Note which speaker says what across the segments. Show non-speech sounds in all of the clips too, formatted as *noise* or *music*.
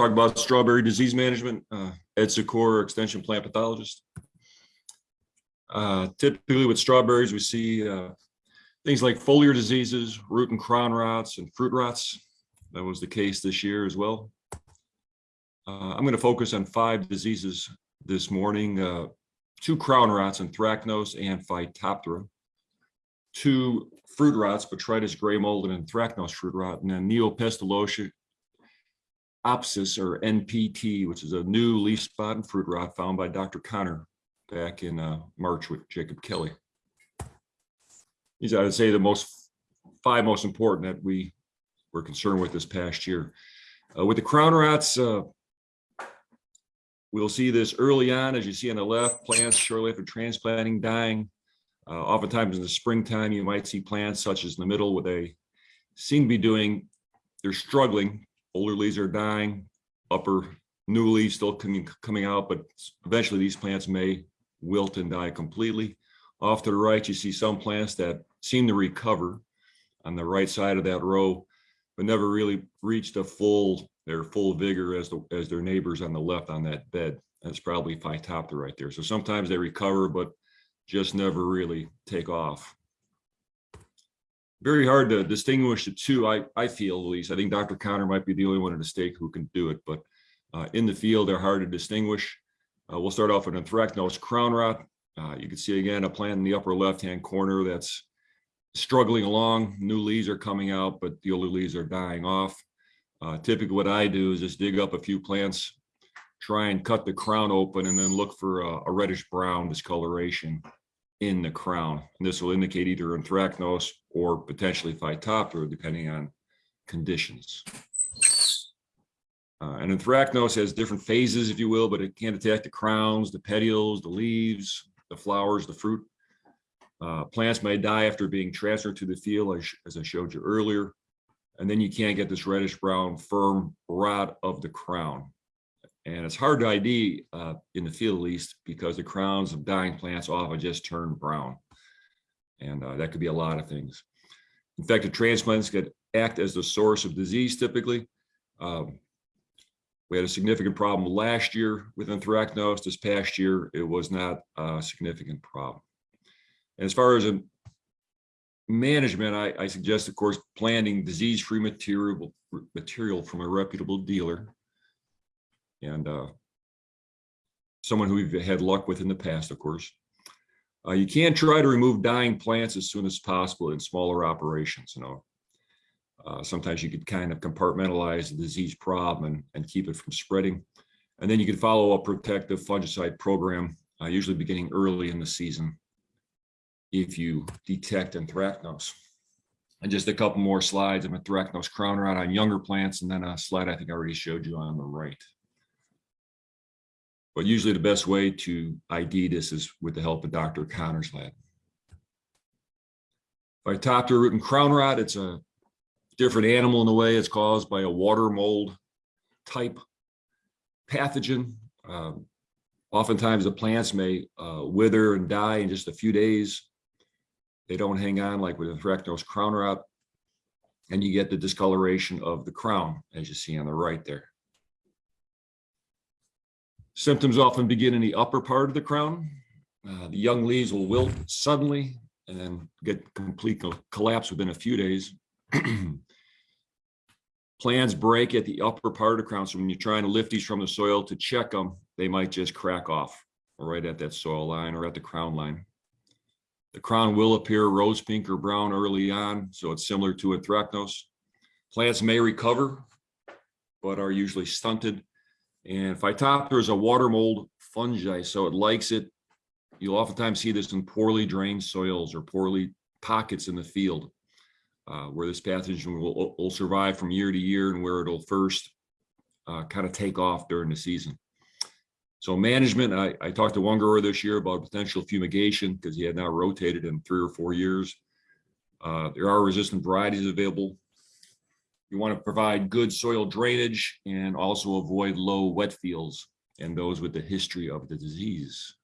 Speaker 1: Talk about strawberry disease management. Uh, Ed Sikora, extension plant pathologist. Uh, typically with strawberries, we see uh, things like foliar diseases, root and crown rots, and fruit rots. That was the case this year as well. Uh, I'm going to focus on five diseases this morning, uh, two crown rots, anthracnose and Phytophthora, two fruit rots, botrytis gray mold and anthracnose fruit rot, and then neopestalotia opsis or NPT, which is a new leaf spot and fruit rot found by Dr. Connor back in uh, March with Jacob Kelly. These I would say the most five most important that we were concerned with this past year. Uh, with the crown rots, uh, we'll see this early on, as you see on the left, plants shortly after transplanting dying. Uh, oftentimes in the springtime, you might see plants such as in the middle where they seem to be doing, they're struggling. Older leaves are dying, upper new leaves still coming, coming out, but eventually these plants may wilt and die completely. Off to the right, you see some plants that seem to recover on the right side of that row, but never really reached a full, their full vigor as the, as their neighbors on the left on that bed. That's probably Phytophthora right there. So sometimes they recover, but just never really take off. Very hard to distinguish the two, I, I feel at least. I think Dr. Connor might be the only one in the state who can do it, but uh, in the field, they're hard to distinguish. Uh, we'll start off with anthracnose crown rot. Uh, you can see again a plant in the upper left-hand corner that's struggling along. New leaves are coming out, but the older leaves are dying off. Uh, typically what I do is just dig up a few plants, try and cut the crown open and then look for a, a reddish brown discoloration in the crown. And this will indicate either anthracnose or potentially phytophthora, depending on conditions. Uh, and anthracnose has different phases, if you will, but it can attack the crowns, the petioles, the leaves, the flowers, the fruit. Uh, plants may die after being transferred to the field, as, as I showed you earlier. And then you can't get this reddish brown firm rot of the crown. And it's hard to ID uh, in the field at least because the crowns of dying plants often just turn brown. And uh, that could be a lot of things. Infected transplants could act as the source of disease typically. Um, we had a significant problem last year with anthracnose. This past year, it was not a significant problem. And as far as a management, I, I suggest, of course, planting disease-free material, material from a reputable dealer and uh, someone who we've had luck with in the past, of course. Uh, you can try to remove dying plants as soon as possible in smaller operations. You know, uh, sometimes you could kind of compartmentalize the disease problem and, and keep it from spreading. And then you can follow a protective fungicide program, uh, usually beginning early in the season, if you detect anthracnose. And just a couple more slides of anthracnose crown rot on younger plants, and then a slide I think I already showed you on the right. But usually the best way to ID this is with the help of Dr. Connor's lab. Phytophthora root and crown rot, it's a different animal in a way. It's caused by a water mold type pathogen. Um, oftentimes the plants may uh, wither and die in just a few days. They don't hang on like with anthracnose crown rot. And you get the discoloration of the crown, as you see on the right there. Symptoms often begin in the upper part of the crown. Uh, the young leaves will wilt suddenly and get complete collapse within a few days. *clears throat* Plants break at the upper part of the crown. So when you're trying to lift these from the soil to check them, they might just crack off right at that soil line or at the crown line. The crown will appear rose pink or brown early on, so it's similar to anthracnose. Plants may recover, but are usually stunted. And Phytophthora is a water mold fungi, so it likes it. You'll oftentimes see this in poorly drained soils or poorly pockets in the field uh, where this pathogen will, will survive from year to year and where it'll first uh, kind of take off during the season. So management, I, I talked to one grower this year about potential fumigation because he had not rotated in three or four years. Uh, there are resistant varieties available. You want to provide good soil drainage and also avoid low wet fields and those with the history of the disease.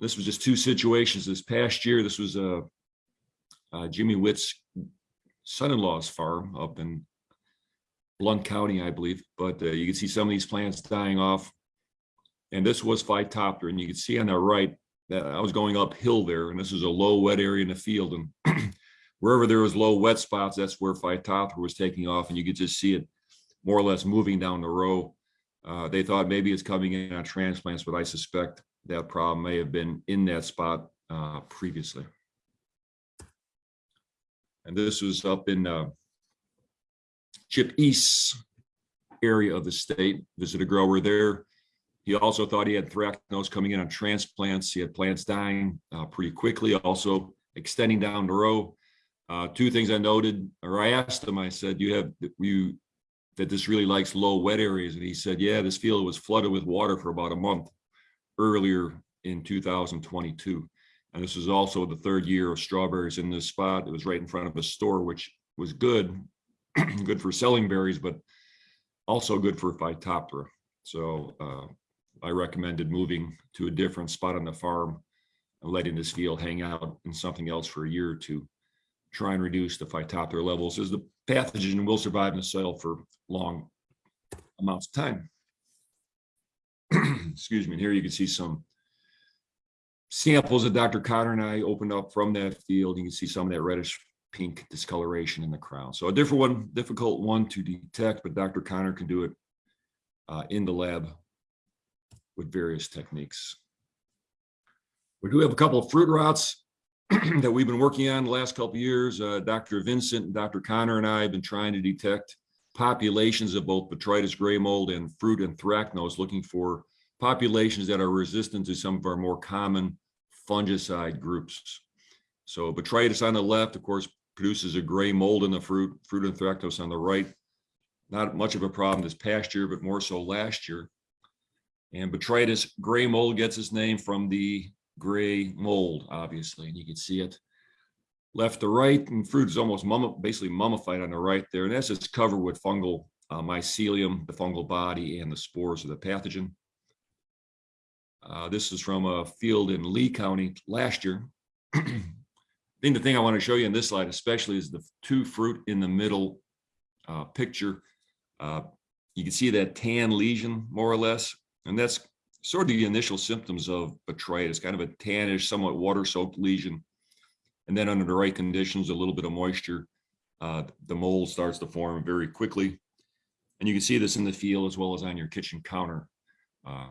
Speaker 1: This was just two situations this past year. This was a uh, Jimmy Witt's son-in-law's farm up in Blount County, I believe, but uh, you can see some of these plants dying off. And this was Phytophthora, and you can see on the right that I was going uphill there, and this is a low wet area in the field, and *clears throat* wherever there was low wet spots, that's where Phytophthora was taking off, and you could just see it more or less moving down the row. Uh, they thought maybe it's coming in on transplants, but I suspect that problem may have been in that spot uh, previously. And this was up in uh, Chip East area of the state. Visited a grower there. He also thought he had anthracnose coming in on transplants. He had plants dying uh, pretty quickly, also extending down the row. Uh, two things I noted, or I asked him, I said, you have, you, that this really likes low wet areas. And he said, yeah, this field was flooded with water for about a month earlier in 2022. And this is also the third year of strawberries in this spot. It was right in front of a store, which was good, *clears throat* good for selling berries, but also good for Phytophthora. So uh, I recommended moving to a different spot on the farm and letting this field hang out in something else for a year or two. Try and reduce the Phytophthora levels as the pathogen will survive in the soil for long amounts of time. *clears throat* Excuse me, and here you can see some samples that Dr. Connor and I opened up from that field. You can see some of that reddish pink discoloration in the crown. So a different one, difficult one to detect, but Dr. Connor can do it uh, in the lab with various techniques. We do have a couple of fruit rots *clears throat* that we've been working on the last couple years. Uh, Dr. Vinson and Dr. Connor and I have been trying to detect populations of both botrytis gray mold and fruit and anthracnose, looking for populations that are resistant to some of our more common fungicide groups. So botrytis on the left, of course, produces a gray mold in the fruit, fruit and anthracnose on the right. Not much of a problem this past year, but more so last year. And botrytis gray mold gets its name from the gray mold, obviously, and you can see it left to right, and fruit is almost mummi basically mummified on the right there, and that's just covered with fungal uh, mycelium, the fungal body, and the spores of the pathogen. Uh, this is from a field in Lee County last year. *clears throat* I think the thing I want to show you in this slide especially is the two fruit in the middle uh, picture. Uh, you can see that tan lesion more or less, and that's sort of the initial symptoms of botrytis, kind of a tannish, somewhat water-soaked lesion. And then under the right conditions, a little bit of moisture, uh, the mold starts to form very quickly. And you can see this in the field as well as on your kitchen counter uh,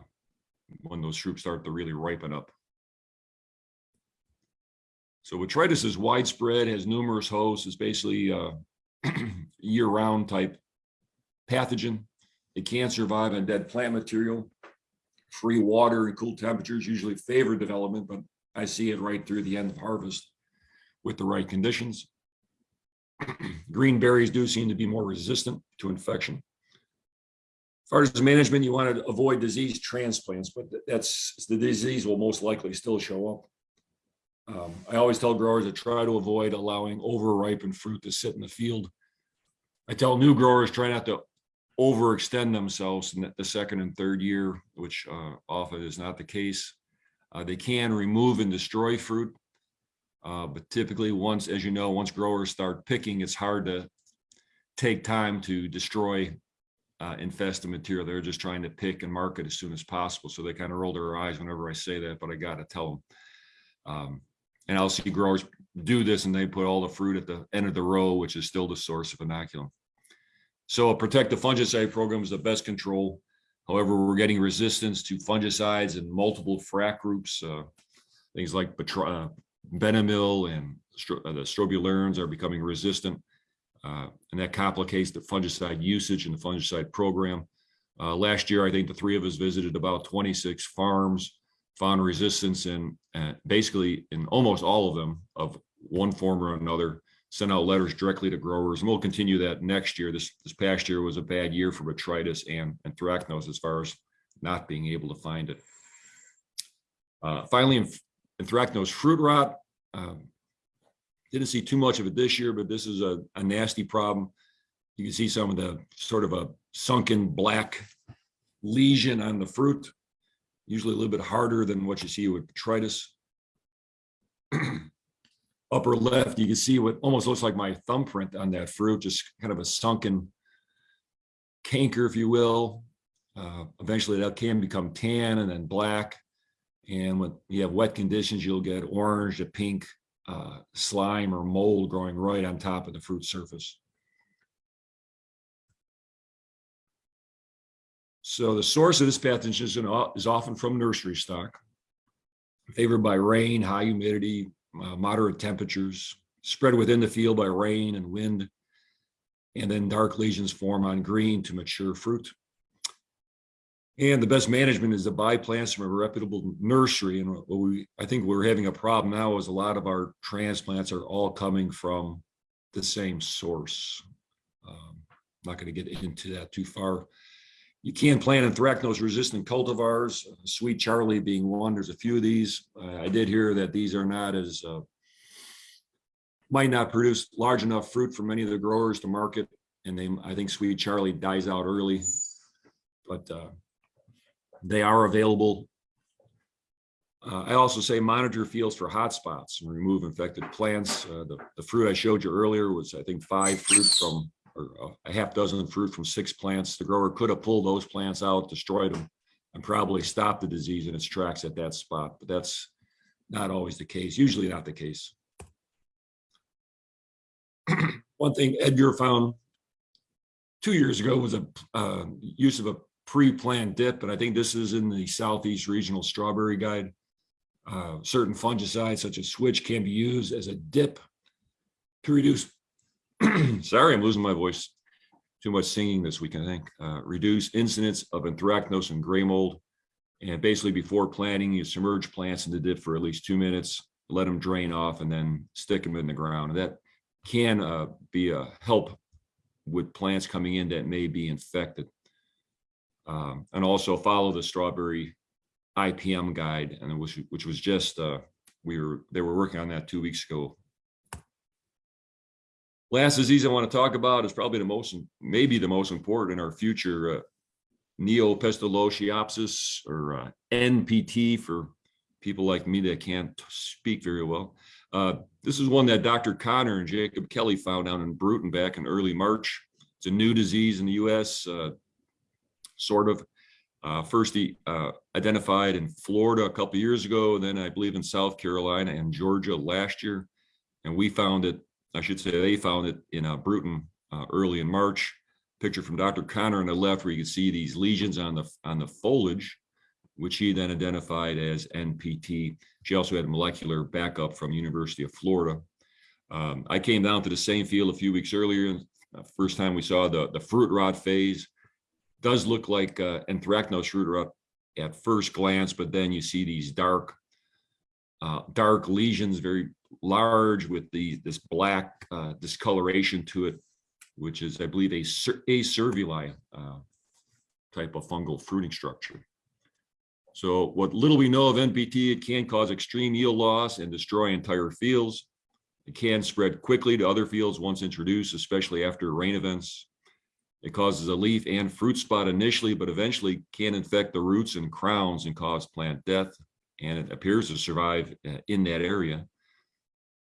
Speaker 1: when those fruits start to really ripen up. So botrytis is widespread, has numerous hosts, is basically uh, *clears throat* year-round type pathogen. It can survive on dead plant material. Free water and cool temperatures usually favor development, but I see it right through the end of harvest with the right conditions. *clears throat* Green berries do seem to be more resistant to infection. As far as management, you want to avoid disease transplants, but that's the disease will most likely still show up. Um, I always tell growers to try to avoid allowing over-ripened fruit to sit in the field. I tell new growers try not to overextend themselves in the second and third year, which uh, often is not the case. Uh, they can remove and destroy fruit, uh, but typically once, as you know, once growers start picking, it's hard to take time to destroy uh, infested material. They're just trying to pick and market as soon as possible. So they kind of roll their eyes whenever I say that, but I got to tell them. Um, and I'll see growers do this and they put all the fruit at the end of the row, which is still the source of inoculum. So a protective fungicide program is the best control. However, we're getting resistance to fungicides in multiple frac groups. Uh, things like uh, Benomyl and uh, the strobilurins are becoming resistant. Uh, and that complicates the fungicide usage and the fungicide program. Uh, last year, I think the three of us visited about 26 farms found resistance in uh, basically in almost all of them of one form or another, sent out letters directly to growers, and we'll continue that next year. This this past year was a bad year for botrytis and anthracnose as far as not being able to find it. Uh, finally, anthracnose fruit rot. Um, didn't see too much of it this year, but this is a, a nasty problem. You can see some of the sort of a sunken black lesion on the fruit usually a little bit harder than what you see with botrytis. *clears throat* Upper left, you can see what almost looks like my thumbprint on that fruit, just kind of a sunken canker, if you will. Uh, eventually that can become tan and then black. And when you have wet conditions, you'll get orange to pink uh, slime or mold growing right on top of the fruit surface. So the source of this pathogen is, is often from nursery stock, favored by rain, high humidity, uh, moderate temperatures, spread within the field by rain and wind, and then dark lesions form on green to mature fruit. And the best management is to buy plants from a reputable nursery. And what we, I think we're having a problem now is a lot of our transplants are all coming from the same source. Um, Not going to get into that too far. You can plant anthracnose resistant cultivars, uh, Sweet Charlie being one. There's a few of these. Uh, I did hear that these are not as, uh, might not produce large enough fruit for many of the growers to market. And they, I think Sweet Charlie dies out early. But uh, they are available. Uh, I also say monitor fields for hot spots and remove infected plants. Uh, the, the fruit I showed you earlier was, I think, five fruit from, or uh, a half dozen fruit from six plants. The grower could have pulled those plants out, destroyed them, and probably stopped the disease in its tracks at that spot. But that's not always the case, usually not the case. *clears throat* One thing Edgar found two years ago was a uh, use of a pre-planned dip, and I think this is in the Southeast Regional Strawberry Guide. Uh, certain fungicides such as switch can be used as a dip to reduce, *clears throat* sorry, I'm losing my voice. Too much singing this week, I think. Uh, reduce incidence of anthracnose and gray mold. And basically before planting, you submerge plants in the dip for at least two minutes, let them drain off and then stick them in the ground. And that can uh, be a help with plants coming in that may be infected. Um, and also follow the strawberry IPM guide, and was which was just uh, we were they were working on that two weeks ago. Last disease I want to talk about is probably the most, maybe the most important in our future, uh, or uh, NPT for people like me that can't speak very well. Uh, this is one that Dr. Connor and Jacob Kelly found out in Brewton back in early March. It's a new disease in the U.S. Uh, sort of. Uh, first uh, identified in Florida a couple years ago, then I believe in South Carolina and Georgia last year. And we found it, I should say they found it in uh, Brewton uh, early in March. Picture from Dr. Connor on the left where you can see these lesions on the on the foliage, which he then identified as NPT. She also had molecular backup from University of Florida. Um, I came down to the same field a few weeks earlier. Uh, first time we saw the, the fruit rot phase does look like uh, anthracnose root rot at first glance, but then you see these dark, uh, dark lesions, very large with the this black uh, discoloration to it, which is, I believe, a acervuli uh, type of fungal fruiting structure. So what little we know of NPT, it can cause extreme yield loss and destroy entire fields. It can spread quickly to other fields once introduced, especially after rain events. It causes a leaf and fruit spot initially, but eventually can infect the roots and crowns and cause plant death. And it appears to survive uh, in that area.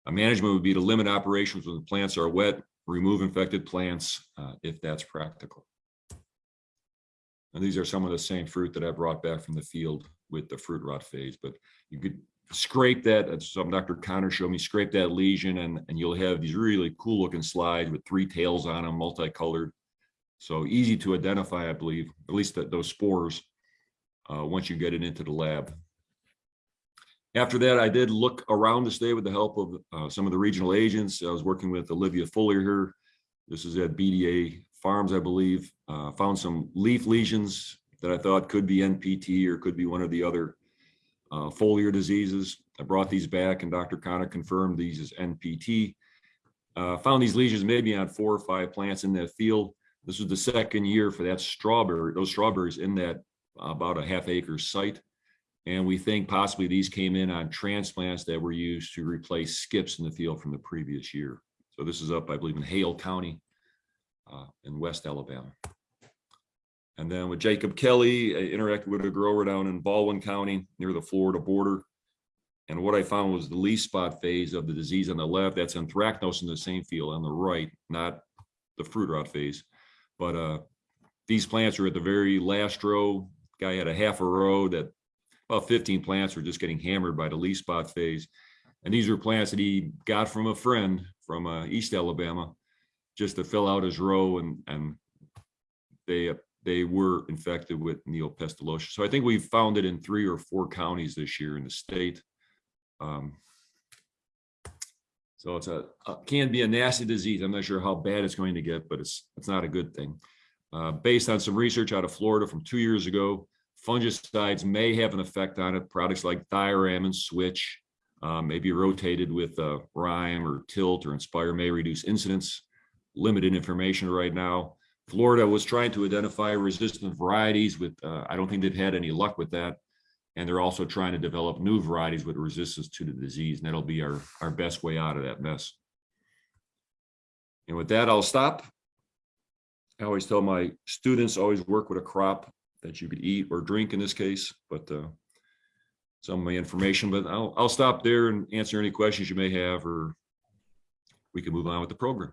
Speaker 1: A management would be to limit operations when the plants are wet, remove infected plants uh, if that's practical. And these are some of the same fruit that I brought back from the field with the fruit rot phase, but you could scrape that, some Dr. Connor showed me, scrape that lesion and, and you'll have these really cool looking slides with three tails on them, multicolored. So easy to identify, I believe, at least that those spores, uh, once you get it into the lab. After that, I did look around the state with the help of uh, some of the regional agents. I was working with Olivia Fuller here. This is at BDA Farms, I believe. Uh, found some leaf lesions that I thought could be NPT or could be one of the other uh, foliar diseases. I brought these back and Dr. Connor confirmed these as NPT. Uh, found these lesions maybe on four or five plants in that field. This was the second year for that strawberry, those strawberries in that about a half acre site. And we think possibly these came in on transplants that were used to replace skips in the field from the previous year. So this is up, I believe, in Hale County uh, in West Alabama. And then with Jacob Kelly, I interacted with a grower down in Baldwin County near the Florida border. And what I found was the leaf spot phase of the disease on the left, that's anthracnose in the same field on the right, not the fruit rot phase. But uh, these plants are at the very last row. Guy had a half a row that about 15 plants were just getting hammered by the leaf spot phase. And these are plants that he got from a friend from uh, East Alabama just to fill out his row and, and they, they were infected with neopestalosis. So I think we've found it in three or four counties this year in the state. Um, So it's a, uh, can be a nasty disease. I'm not sure how bad it's going to get, but it's, it's not a good thing. Uh, Based on some research out of Florida from two years ago, fungicides may have an effect on it. Products like Thiram and Switch uh, may be rotated with uh, Rhyme or Tilt or Inspire may reduce incidence. Limited information right now. Florida was trying to identify resistant varieties with, uh, I don't think they've had any luck with that. And they're also trying to develop new varieties with resistance to the disease, and that'll be our, our best way out of that mess. And with that, I'll stop. I always tell my students, always work with a crop that you could eat or drink in this case, but uh, some of my information, but I'll, I'll stop there and answer any questions you may have, or we can move on with the program.